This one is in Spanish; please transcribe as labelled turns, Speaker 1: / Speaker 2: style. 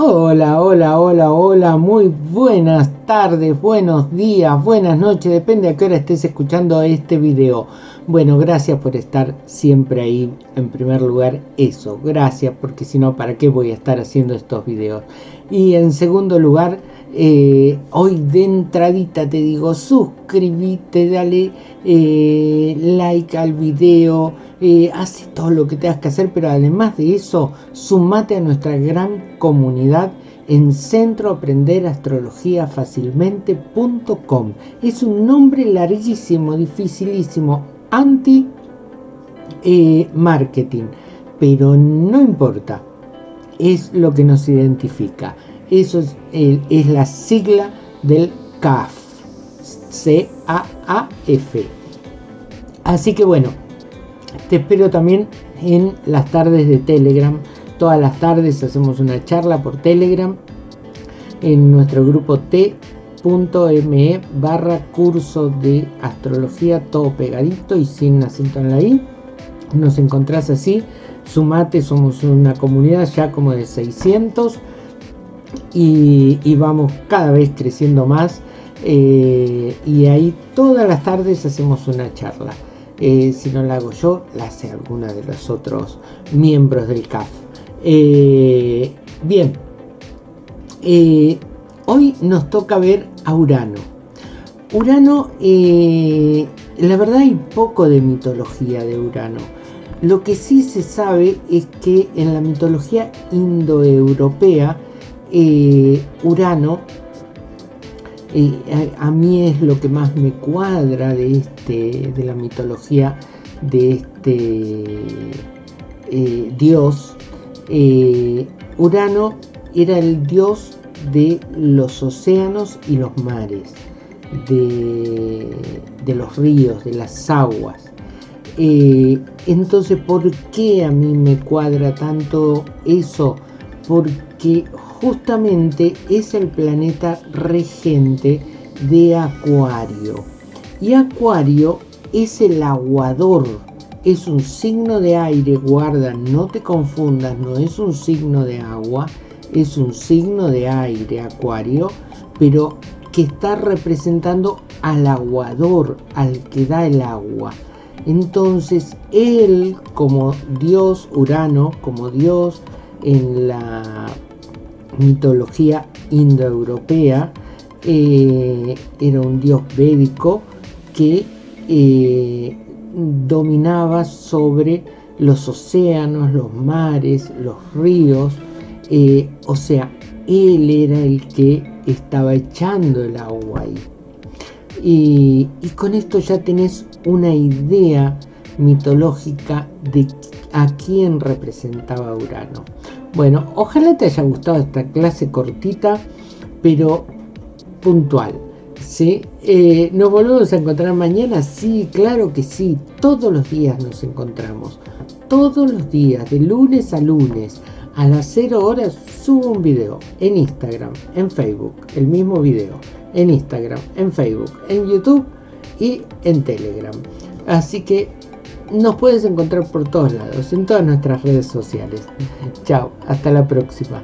Speaker 1: Hola, hola, hola, hola, muy buenas tardes, buenos días, buenas noches, depende a qué hora estés escuchando este video. Bueno, gracias por estar siempre ahí, en primer lugar, eso, gracias, porque si no, ¿para qué voy a estar haciendo estos videos? Y en segundo lugar, eh, hoy de entradita te digo, suscríbete, dale eh, like al video, eh, hace todo lo que tengas que hacer, pero además de eso, sumate a nuestra gran comunidad en Centro Aprender Astrología Fácilmente.com. Es un nombre larguísimo, dificilísimo, anti eh, pero no importa, es lo que nos identifica. Eso es, es la sigla del CAF, C-A-A-F. Así que bueno, te espero también en las tardes de Telegram. Todas las tardes hacemos una charla por Telegram en nuestro grupo t.me barra curso de astrología todo pegadito y sin acento en la i. Nos encontrás así. Sumate, somos una comunidad ya como de 600 y, vamos cada vez creciendo más. Eh, y ahí todas las tardes hacemos una charla. Eh, si no la hago yo, la hace alguna de los otros miembros del CAF. Eh, bien, eh, hoy nos toca ver a Urano. Urano, la verdad hay poco de mitología de Urano. Lo que sí se sabe es que en la mitología indoeuropea, Urano a, mí es lo que más me cuadra de, este, de la mitología de este eh, dios. Eh, Urano era el dios de los océanos y los mares, de, los ríos, de las aguas. Eh, entonces, ¿por qué a mí me cuadra tanto eso? Porque justamente es el planeta regente de Acuario. Y Acuario es el aguador, es un signo de aire, guarda, no te confundas, no es un signo de agua, es un signo de aire, Acuario, pero que está representando al aguador, al que da el agua. Entonces, él como dios Urano, como dios en la mitología indoeuropea, eh, era un dios védico que eh, dominaba sobre los océanos, los mares, los ríos, eh, o sea, él era el que estaba echando el agua ahí. Y, y, con esto ya tenés una idea mitológica de a quién representaba Urano. Bueno, ojalá te haya gustado esta clase cortita, pero puntual. ¿sí? Eh, ¿Nos volvemos a encontrar mañana? Sí, claro que sí. Todos los días nos encontramos. Todos los días, de lunes a lunes. A las 0 horas subo un video en Instagram, en Facebook, el mismo video. En Instagram, en Facebook, en YouTube y en Telegram. Así que nos puedes encontrar por todos lados, en todas nuestras redes sociales. Chao, hasta la próxima.